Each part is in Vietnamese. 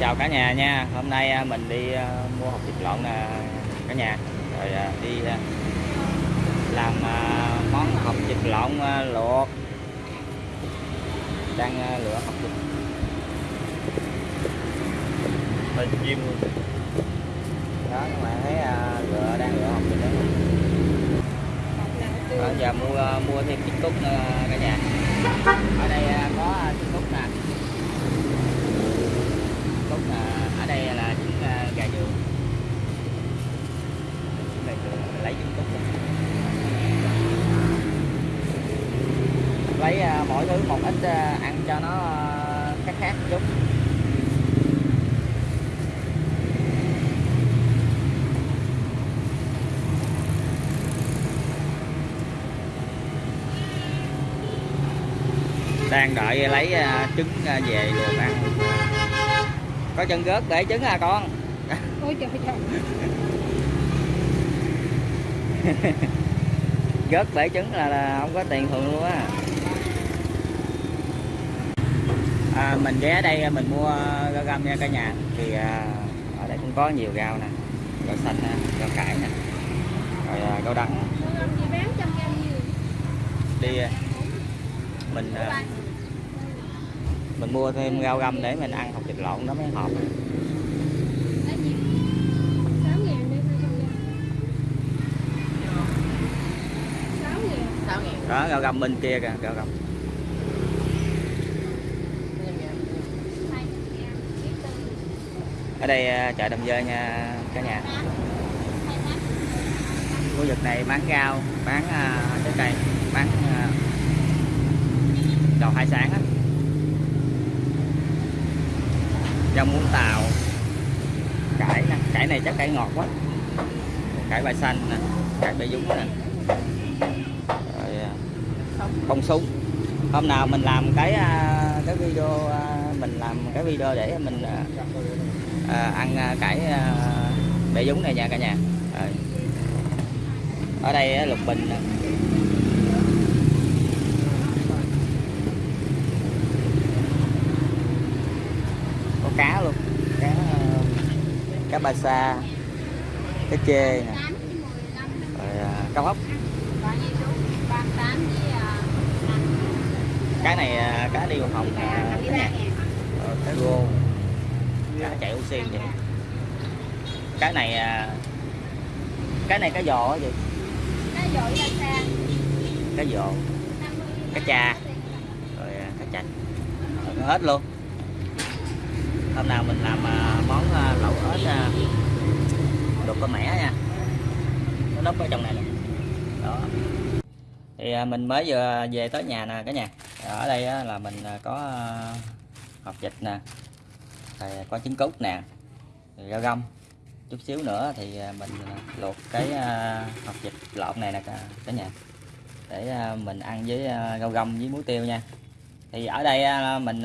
chào cả nhà nha. Hôm nay à, mình đi à, mua hộp thịt lợn nè cả nhà. Rồi đi làm món hộp thịt lợn luộc. Đang lựa hộp thịt. Mình chim đó, các bạn thấy lựa, đang lựa hộp thịt đó. Rồi giờ mua mua thêm chiếc cúc nữa cả nhà. Ở đây có à, trứng cút nè cút nè ở đây là trứng à, gà vườn trứng gà vườn mình lấy trứng cút nè. lấy à, mỗi thứ một ít à, ăn cho nó khác khác chút. Đang đợi lấy à, trứng về luộc ăn. Có chân gớt để trứng à con? Ôi trời trời gớt bể trứng là, là không có tiền thường luôn á à, mình ghé đây à, mình mua rau găm nha cả nhà. Thì à, ở đây cũng có nhiều rau nè rau xanh nè rau cải nè rồi à, rau đắng. Đi à, mình à, mình mua thêm rau găm để mình ăn học thịt lộn nó mới hợp. Đó rau găm bên kia kìa rau găm ở đây à, chợ Đầm Dơi nha cả nhà. Khu vực này bán rau bán à, trái cây bán à, đồ hải sản á. Rau muống tàu. Cải nè cải này chắc cải ngọt quá. Cải bài xanh nè cải bài dúng nè. Rồi à, bông súng. Hôm nào mình làm cái cái video mình làm cái video để mình à, à, ăn à, cải à, bẹ dúng này nha cả nhà. Rồi. ở đây lục bình nè. có cá luôn. Cá à, cá ba sa cá chê nè. Rồi à, cá à, cái này à, cá đi hồng à, năm mươi cả ba nhà. Ngàn Ờ, cá rô cá chạy oxy vậy. Cái này à, cái này cá giò á chị? Cái dội ra xa cá giò. Cá cha. Rồi à, cá chạch Rồi, hết luôn. Hôm nào mình làm à, món lẩu ếch đục con mẻ nha. Nó núp ở trong này nè. Đó. Thì mình mới vừa về tới nhà nè cả nhà. Ở đây á, là mình có hộp vịt nè thì có trứng cút nè rau găm. Chút xíu nữa thì à, mình à, luộc cái à, hộp vịt lộn này nè cả, nhà. Để mình ăn với rau găm với muối tiêu nha. Thì ở đây mình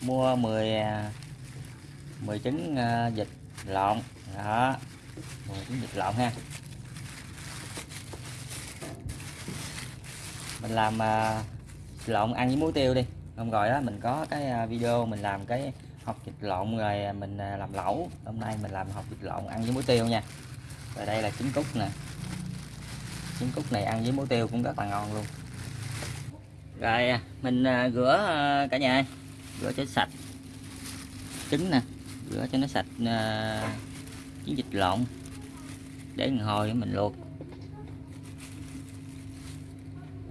mua 10 10 trứng vịt lộn. Đó 10 trứng vịt lộn ha. Mình làm lộn ăn với muối tiêu đi. Hôm rồi đó mình có cái video mình làm cái học vịt lộn rồi mình à, làm lẩu. Hôm nay mình làm học vịt lộn ăn với muối tiêu nha. Rồi đây là trứng cút nè. Trứng cút này ăn với muối tiêu cũng rất là ngon luôn. Rồi à, mình à, rửa cả nhà ơi. rửa cho sạch. Trứng nè. Rửa cho nó sạch trứng vịt lộn. Để một hồi mình luộc.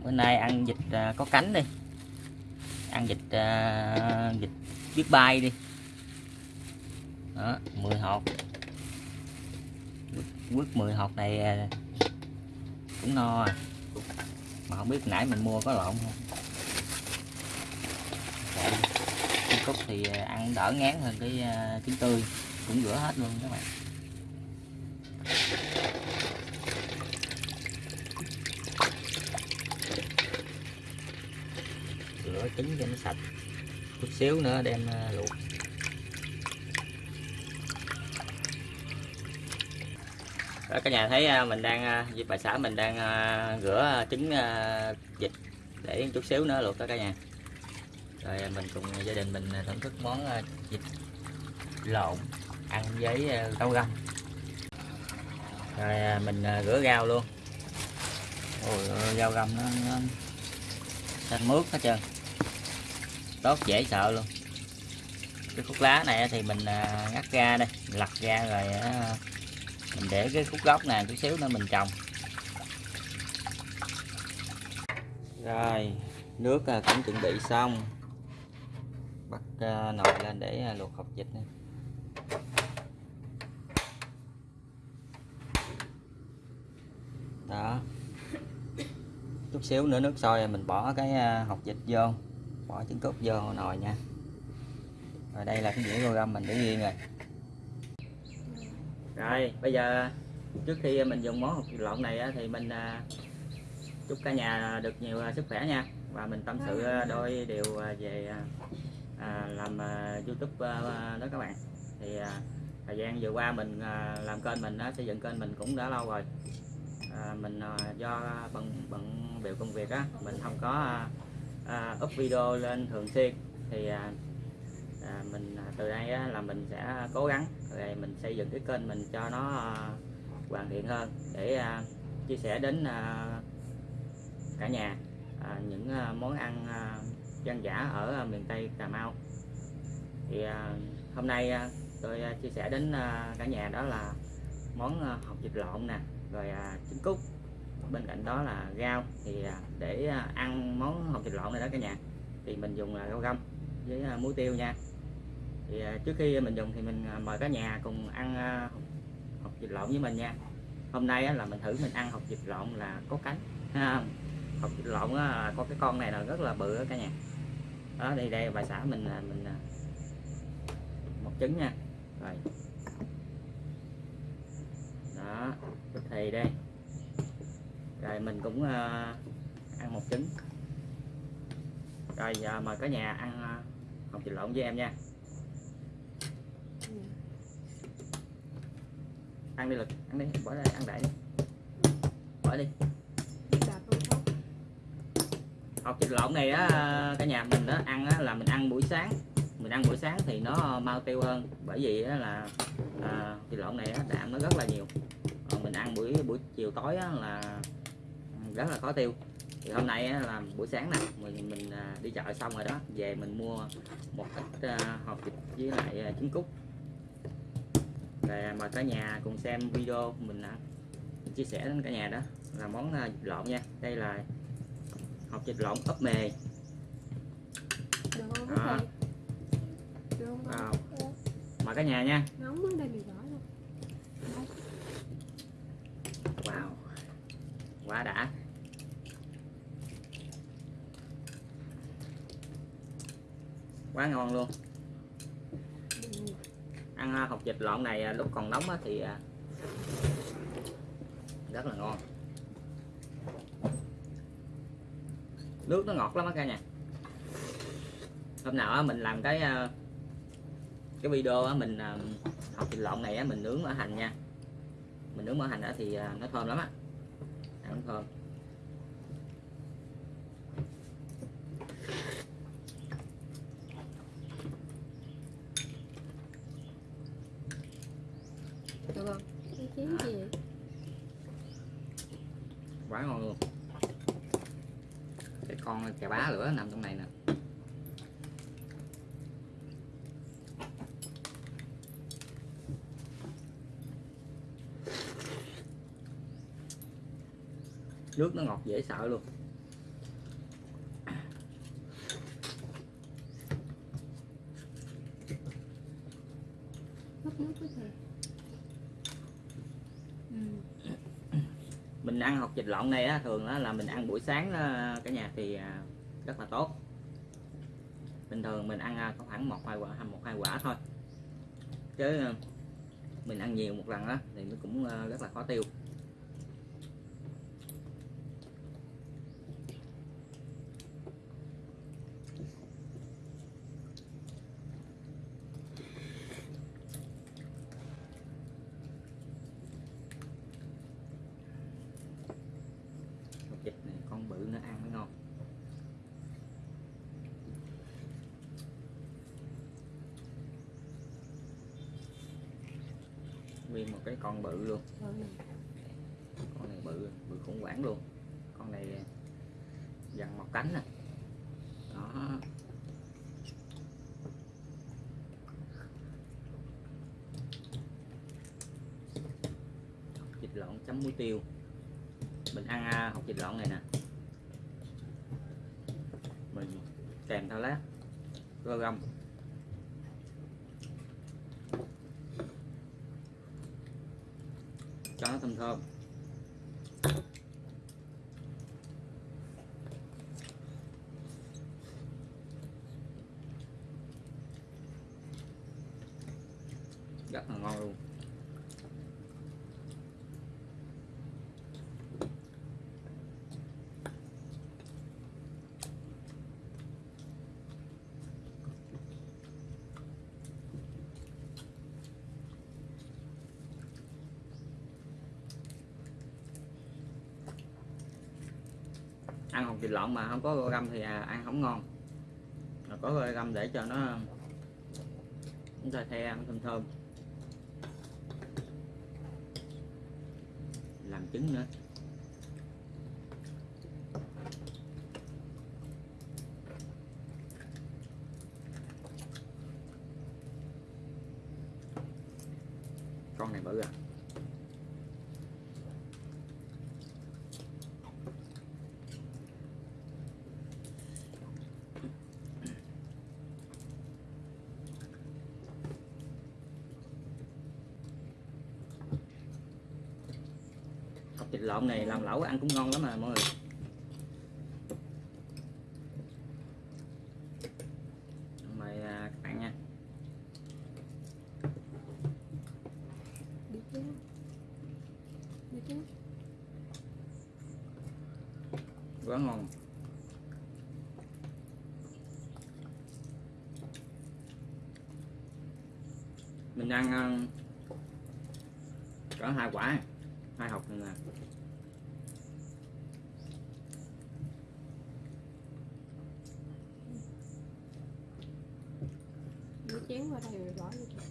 Bữa nay ăn vịt có cánh đi. Ăn vịt vịt biết bay đi đó 10 hột quất 10 hột này à, cũng no à. mà không biết nãy mình mua có lộn không? Vậy, trứng cút thì à, ăn đỡ ngán hơn cái à, trứng tươi. Cũng rửa hết luôn các bạn. Rửa trứng cho nó sạch. Chút xíu nữa đem luộc. Đó cả nhà thấy à, mình đang à, với bà xã mình đang à, rửa trứng vịt để chút xíu nữa luộc đó cả nhà. Rồi mình cùng gia đình mình thưởng thức món vịt lộn ăn với rau găm. Rồi mình rửa rau luôn. Ôi rau găm nó, nó xanh mướt hết trơn. Tốt dễ sợ luôn. Cái khúc lá này thì mình ngắt ra đây lặt ra rồi mình để cái khúc gốc này chút xíu nữa mình trồng. Rồi nước à, cũng chuẩn bị xong. Bắt à, nồi lên để à, luộc hộp vịt này. đó. Chút xíu nữa nước sôi mình bỏ cái à, hột vịt vô. Bỏ trứng cút vô nồi nha. Rồi đây là cái dĩa rau găm mình để riêng rồi rồi, bây giờ trước khi mình dùng món hột lộn này thì mình à, chúc cả nhà được nhiều à, sức khỏe nha. Và mình tâm sự à, đôi điều về làm youtube đó các bạn. Thì thời gian vừa qua mình làm kênh mình xây dựng kênh mình cũng đã lâu rồi. Mình do bận bận biểu công việc á, mình không có up video lên thường xuyên. Thì à, mình từ đây á, là mình sẽ cố gắng rồi mình xây dựng cái kênh mình cho nó à, hoàn thiện hơn để à, chia sẻ đến à, cả nhà à, những à, món ăn à, dân dã ở à, miền Tây Cà Mau. Thì à, hôm nay à, tôi à, chia sẻ đến à, cả nhà đó là món à, hột vịt lộn nè rồi à, trứng cút bên cạnh đó là rau. Thì à, để à, ăn món hột vịt lộn này đó cả nhà thì mình dùng là rau găm với à, muối tiêu nha thì à, trước khi mình dùng thì mình à, mời cả nhà cùng ăn à, hột vịt lộn với mình nha. Hôm nay là mình thử mình ăn hột vịt lộn là có cánh. Ha, hột vịt lộn có cái con này là rất là bự đó cả nhà. Đó, đây đây, bà xã mình mình một trứng nha. Rồi. Đó thì đây. Rồi mình cũng ăn một trứng. Rồi, giờ mời cả nhà ăn hột vịt lộn với em nha. Ăn đi lực ăn đi bỏ ra ăn đại đi. Bỏ đi. Học thịt lộn này á cả nhà mình đó ăn á, là mình ăn buổi sáng. Mình ăn buổi sáng thì nó mau tiêu hơn bởi vì á, là à, thịt lộn này á, đạm nó rất là nhiều. Còn mình ăn buổi buổi chiều tối á, là rất là khó tiêu. Thì hôm nay á, là buổi sáng nè mình mình à, đi chợ xong rồi đó về mình mua một ít à, hộp thịt với lại à, trứng cút rồi mời cả nhà cùng xem video mình, mình chia sẻ đến cả nhà đó. Là món à, vịt lộn nha. Đây là hột vịt lộn ấp mề. Đó. Wow. mời cả nhà nha. Wow. Quá đã. Quá ngon luôn ăn à, hột vịt lộn này à, lúc còn nóng thì à, rất là ngon. Nước nó ngọt lắm á cả nhà. Hôm nào á mình làm cái à, cái video á mình học vịt lộn này á mình nướng ở hành nha. Mình nướng mỡ hành thì nó thơm lắm á. Ăn thơm Được không? Cái chén gì vậy? Quá ngon luôn. Cái con cà bá lửa nằm trong này nè. Nước nó ngọt dễ sợ luôn Hấp nước với thầy. Ừ. mình ăn hột vịt lộn này á thường á là mình ăn buổi sáng á, cả nhà thì à, rất là tốt. Bình thường mình ăn à, có khoảng một hai quả một hai quả thôi. Chứ à, mình ăn nhiều một lần á thì nó cũng à, rất là khó tiêu hột vịt này con bự nó ăn mới ngon nguyên một cái con bự luôn. Ừ. con này bự bự khủng hoảng luôn. Con này dằn một cánh nè. Đó. Hột vịt lộn chấm muối tiêu. Mình ăn hột vịt lộn này nè. Mình kèm theo lát rau răm cho nó thơm thơm. Rất là ngon luôn. Thịt lợn mà không có găm thì à, ăn không ngon. Mà có găm để cho nó chúng ta the ăn thơm thơm. Làm trứng nữa. Con này bự à hột thịt lộn này làm lẩu ăn cũng ngon lắm mà mọi người. Mời à, các bạn nha. Quá ngon. Mình ăn à, cỡ hai quả hai hộp này nè Lấy chén vào đây rồi bỏ vô.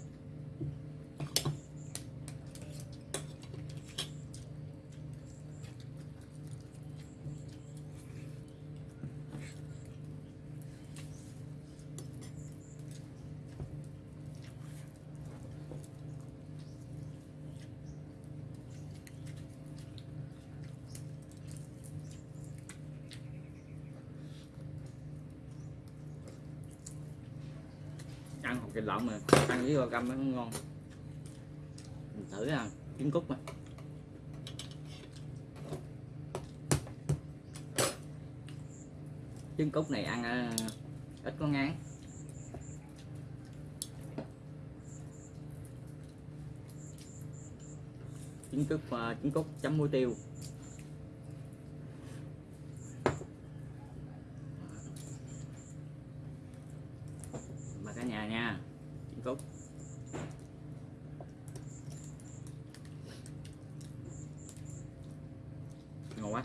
Ăn hột vịt lộn mà ăn với rau găm nó ngon. Mình thử ăn trứng cút mà. Trứng cút này ăn à, ít có ngán. Trứng cút trứng à, cút chấm muối tiêu mà cả nhà nha trứng ngon quá.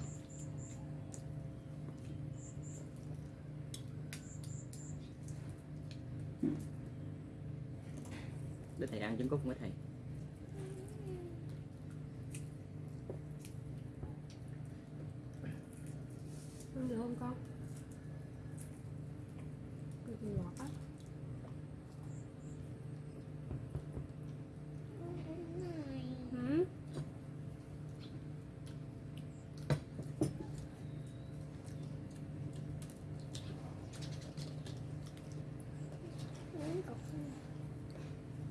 Để thầy ăn trứng cút với thầy Ăn được không con? Cực kỳ ngọt á. Ừ.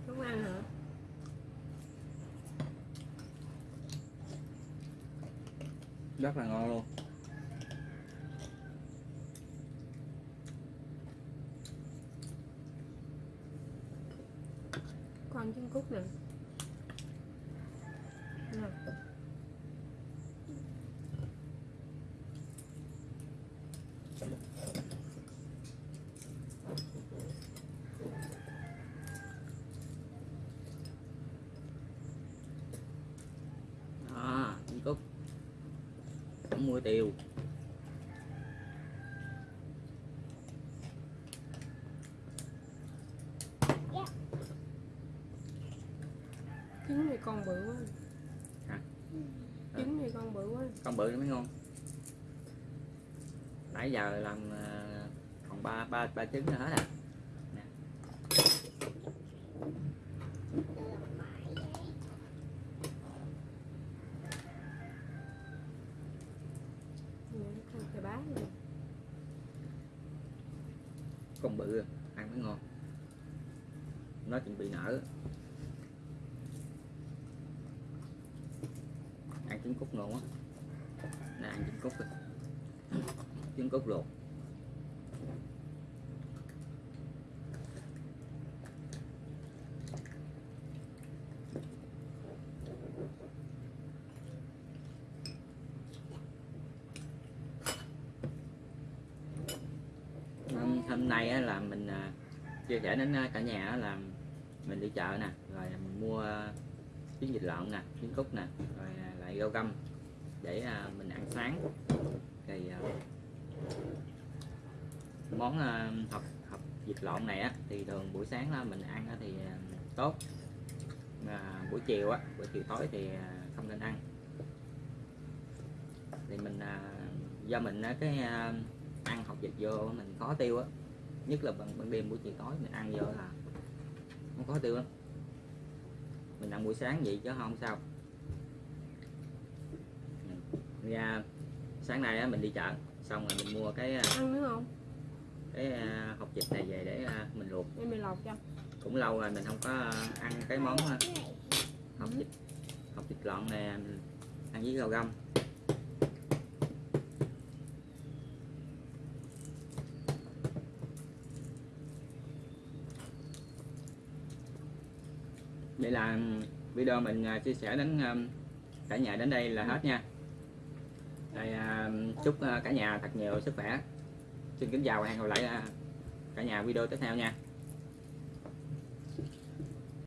Không ăn hả? Rất là ngon luôn còn trứng cút nè. Nè. đó trứng cút chấm muối tiêu. Chứ trứng này con bự quá. Hả? trứng này con bự quá. Con bự nó mới ngon nãy giờ làm ờ, còn ba ba ba trứng nữa hết à. Nè, thành cái bá này con bự ăn mới ngon nó chuẩn bị nở ăn trứng cút ngon quá nè ăn trứng cút đi trứng cút luộc hôm, nay là mình à, chia sẻ đến à, cả nhà là mình đi chợ nè rồi mình mua trứng vịt lợn nè trứng cút nè rồi à, lại rau găm để mình ăn sáng. Thì món à, hộp hộp vịt lộn này á thì thường buổi sáng á, mình ăn á, thì à, tốt. À, buổi chiều á buổi chiều tối thì à, không nên ăn. Thì mình à, do mình cái à, ăn hộp vịt vô mình khó tiêu á. Nhất là ban, ban đêm buổi chiều tối mình ăn vô là không khó tiêu lắm. Mình ăn buổi sáng vậy chứ không sao. Ra sáng nay á, mình đi chợ xong rồi mình mua cái ăn nữa không? Cái à, hộp vịt này về để à, mình luộc. Em mày lọc cho. Cũng lâu rồi mình không có ăn cái món à, hộp vịt hộp vịt lợn này mình ăn với rau găm. Vậy là video mình chia sẻ đến cả nhà đến đây là hết nha. À, chúc cả nhà thật nhiều sức khỏe xin kính chào và hẹn gặp lại à, cả nhà video tiếp theo nha.